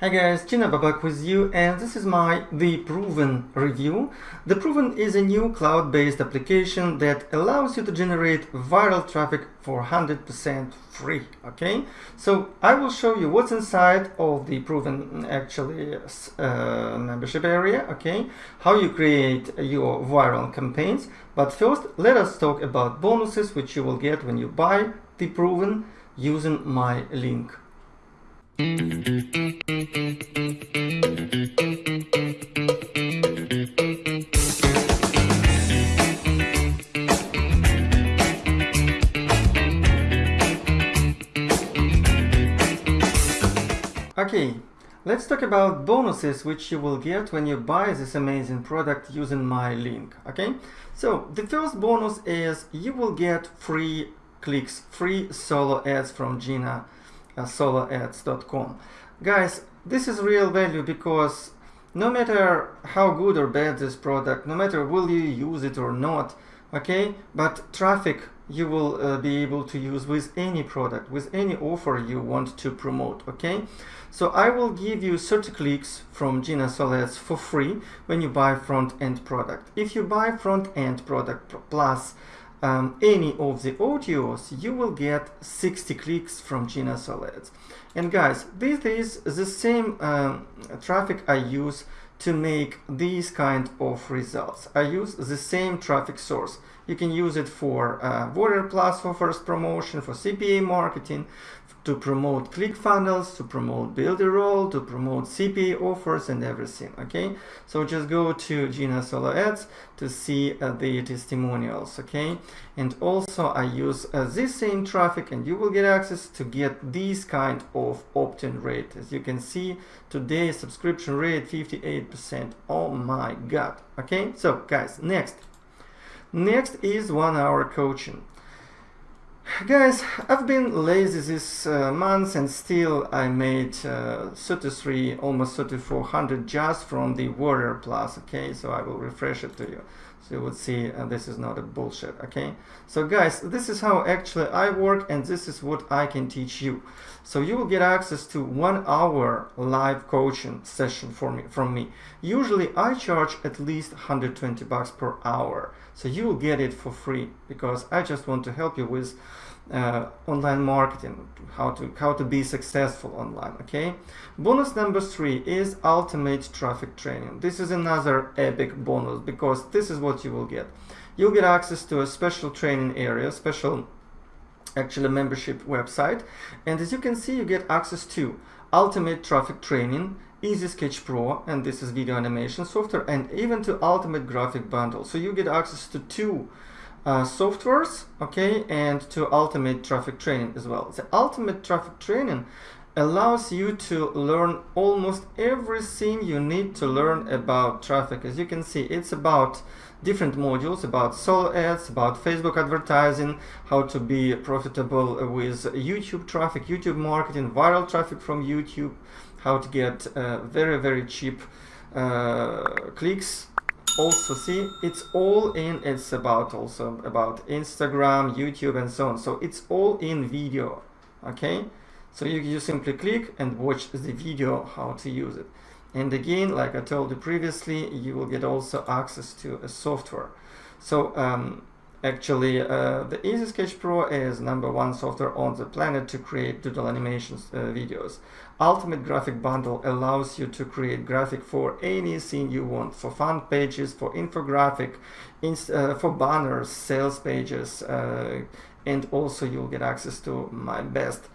Hi guys, Gina Babak with you and this is my The Proven review. The Proven is a new cloud-based application that allows you to generate viral traffic for 100% free, okay? So I will show you what's inside of the Proven actually uh, membership area, okay? How you create your viral campaigns. But first, let us talk about bonuses which you will get when you buy The Proven using my link. Okay, let's talk about bonuses which you will get when you buy this amazing product using my link. Okay, so the first bonus is you will get free clicks, free solo ads from Gina soloads.com. Guys, this is real value because no matter how good or bad this product, no matter will you use it or not, okay, but traffic you will uh, be able to use with any product, with any offer you want to promote, okay? So I will give you 30 clicks from Gina Solo Ads for free when you buy front-end product. If you buy front-end product plus um, any of the audios, you will get 60 clicks from Gina Solo Ads. And guys, this is the same um, traffic I use to make these kind of results. I use the same traffic source. You can use it for uh, Warrior Plus for first promotion, for CPA marketing, to promote ClickFunnels, to promote Builderall, to promote CPA offers and everything, okay? So just go to Gina Solo Ads to see uh, the testimonials, okay? And also I use uh, this same traffic and you will get access to get this kind of opt-in rate. As you can see, today subscription rate 58%. Oh my God, okay? So guys, next. Next is one hour coaching. Guys, I've been lazy this uh, month and still I made uh, 33, almost 3400 just from the Warrior Plus, okay? So I will refresh it to you. So you would see uh, this is not a bullshit, okay? So guys, this is how actually I work and this is what I can teach you. So you will get access to one hour live coaching session for me, from me. Usually I charge at least 120 bucks per hour. So you will get it for free because I just want to help you with uh, online marketing, how to how to be successful online. Okay. Bonus number three is ultimate traffic training. This is another epic bonus because this is what you will get. You'll get access to a special training area, special actually membership website, and as you can see, you get access to ultimate traffic training, Easy Sketch Pro, and this is video animation software, and even to Ultimate Graphic Bundle. So you get access to two uh, softwares, okay, and to Ultimate Traffic Training as well. The Ultimate Traffic Training allows you to learn almost everything you need to learn about traffic. As you can see, it's about different modules about solo ads, about Facebook advertising, how to be profitable with YouTube traffic, YouTube marketing, viral traffic from YouTube, how to get uh, very, very cheap uh, clicks. Also see, it's all in, it's about also about Instagram, YouTube and so on. So it's all in video, okay? So you, you simply click and watch the video how to use it. And again, like I told you previously, you will get also access to a software. So um, Actually, uh, the Easy Sketch Pro is number one software on the planet to create doodle animations uh, videos. Ultimate Graphic Bundle allows you to create graphic for anything you want, for fan pages, for infographic, uh, for banners, sales pages, uh, and also you'll get access to my best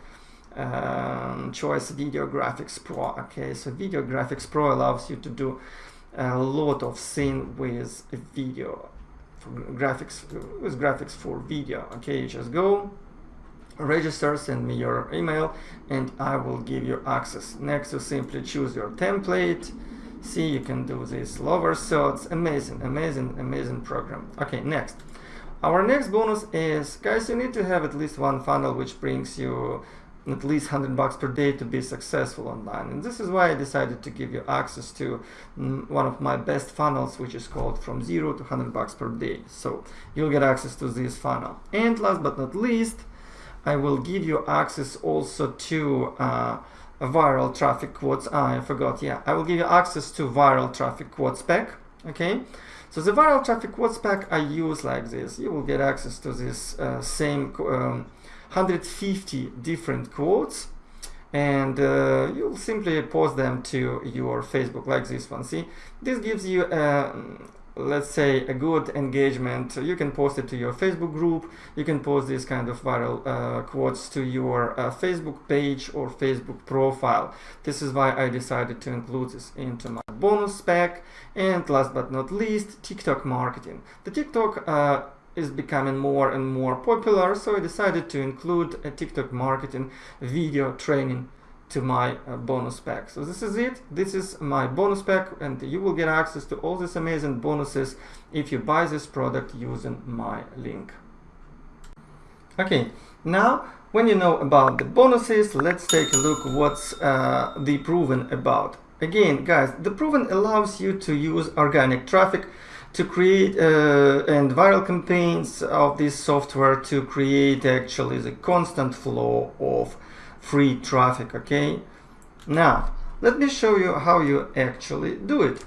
um, choice Video Graphics Pro. Okay, so Video Graphics Pro allows you to do a lot of things with video graphics with graphics for video okay? Just go register send me your email and I will give you access. Next you simply choose your template. See you can do this lower so it's amazing amazing amazing program. Okay next. Our next bonus is guys you need to have at least one funnel which brings you at least 100 bucks per day to be successful online and this is why I decided to give you access to mm, one of my best funnels which is called from 0 to 100 bucks per day so you'll get access to this funnel and last but not least I will give you access also to uh, viral traffic quotes. Ah, I forgot. Yeah, I will give you access to viral traffic quotes pack. Okay. So the viral traffic quotes pack I use like this. You will get access to this uh, same um, 150 different quotes and uh, you'll simply post them to your Facebook like this one. See, this gives you a let's say a good engagement. You can post it to your facebook group. You can post this kind of viral uh, quotes to your uh, facebook page or facebook profile. This is why i decided to include this into my bonus pack. And last but not least tiktok marketing. The tiktok uh, is becoming more and more popular so i decided to include a tiktok marketing video training to my uh, bonus pack. So this is it. This is my bonus pack and you will get access to all these amazing bonuses if you buy this product using my link. Okay, now when you know about the bonuses, let's take a look what's uh, the proven about. Again, guys, the proven allows you to use organic traffic to create uh, and viral campaigns of this software to create actually the constant flow of free traffic okay? Now let me show you how you actually do it.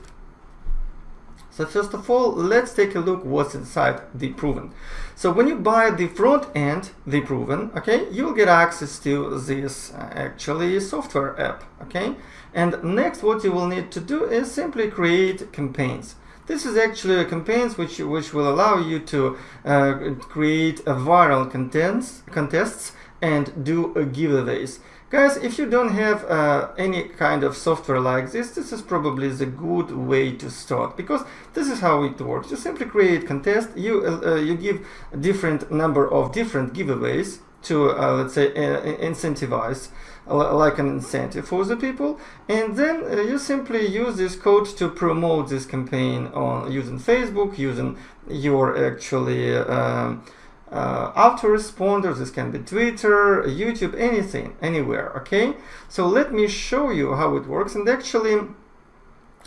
So first of all let's take a look what's inside the proven. So when you buy the front end the proven okay you'll get access to this uh, actually software app okay? And next what you will need to do is simply create campaigns this is actually a campaigns which which will allow you to uh, create a viral contents contests and do giveaways. Guys, if you don't have uh, any kind of software like this, this is probably the good way to start because this is how it works. You simply create contest, you uh, you give different number of different giveaways to uh, let's say uh, incentivize like an incentive for the people. And then uh, you simply use this code to promote this campaign on using Facebook using your actually um, uh, autoresponders this can be twitter youtube anything anywhere okay? So let me show you how it works. And actually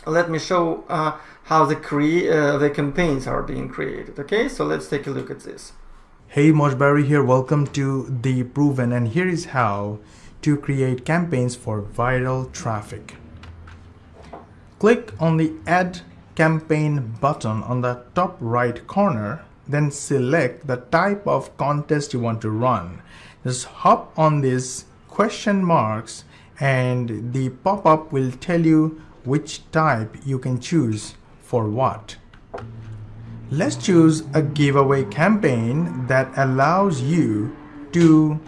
let me show uh, how the cre uh, the campaigns are being created okay? So let's take a look at this. Hey moshberry here. Welcome to the proven. And here is how to create campaigns for viral traffic click on the add campaign button on the top right corner then select the type of contest you want to run. Just hop on these question marks and the pop-up will tell you which type you can choose for what. Let's choose a giveaway campaign that allows you to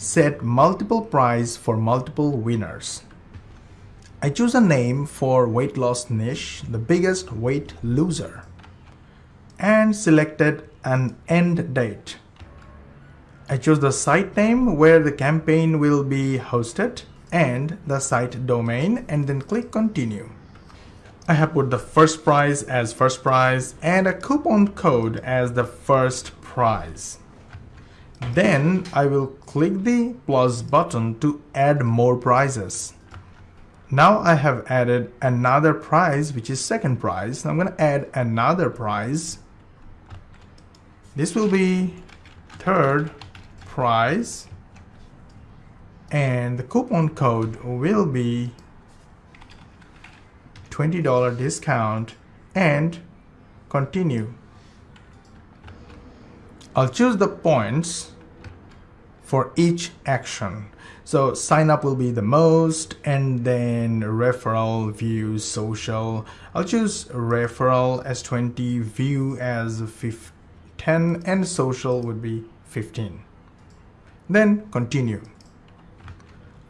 set multiple prize for multiple winners. I choose a name for weight loss niche, the biggest weight loser and selected an end date. I choose the site name where the campaign will be hosted and the site domain and then click continue. I have put the first prize as first prize and a coupon code as the first prize. Then I will click the plus button to add more prizes. Now I have added another prize which is second prize. I'm going to add another prize this will be third prize and the coupon code will be $20 discount and continue. I'll choose the points for each action. So sign up will be the most and then referral, views, social. I'll choose referral as 20, view as 10 and social would be 15. Then continue.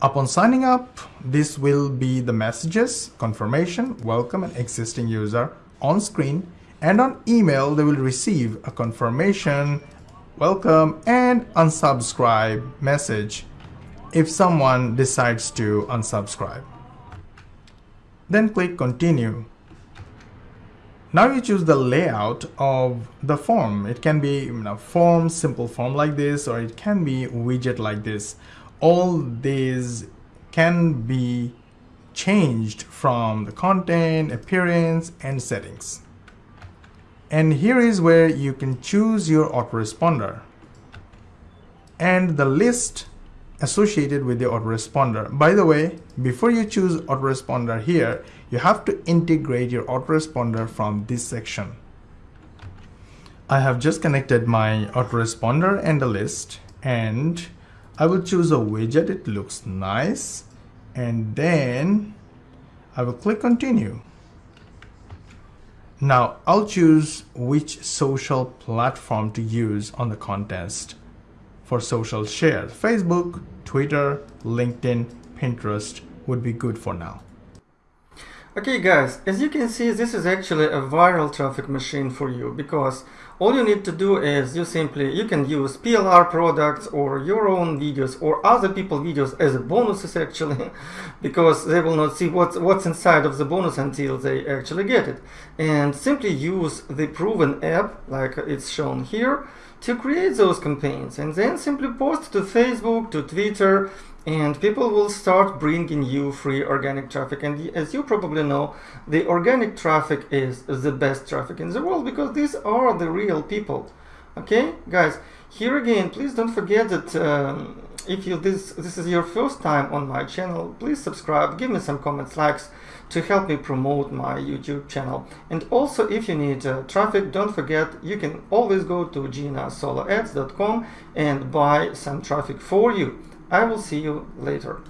Upon signing up, this will be the messages, confirmation, welcome and existing user on screen and on email they will receive a confirmation, welcome and unsubscribe message if someone decides to unsubscribe. Then click continue. Now you choose the layout of the form. It can be you know, form, simple form like this, or it can be widget like this. All these can be changed from the content, appearance, and settings. And here is where you can choose your autoresponder. And the list associated with the autoresponder. By the way, before you choose autoresponder here, you have to integrate your autoresponder from this section. I have just connected my autoresponder and the list and I will choose a widget. It looks nice. And then I will click continue. Now I'll choose which social platform to use on the contest for social shares, Facebook, Twitter, LinkedIn, Pinterest would be good for now. Okay guys, as you can see this is actually a viral traffic machine for you because all you need to do is you simply you can use PLR products or your own videos or other people videos as bonuses actually because they will not see what's what's inside of the bonus until they actually get it. And simply use the proven app like it's shown here to create those campaigns and then simply post to Facebook, to Twitter, and people will start bringing you free organic traffic. And as you probably know the organic traffic is the best traffic in the world because these are the real people. Okay guys here again please don't forget that um, if you this this is your first time on my channel please subscribe give me some comments likes to help me promote my youtube channel and also if you need uh, traffic don't forget you can always go to ginasoloads.com and buy some traffic for you I will see you later.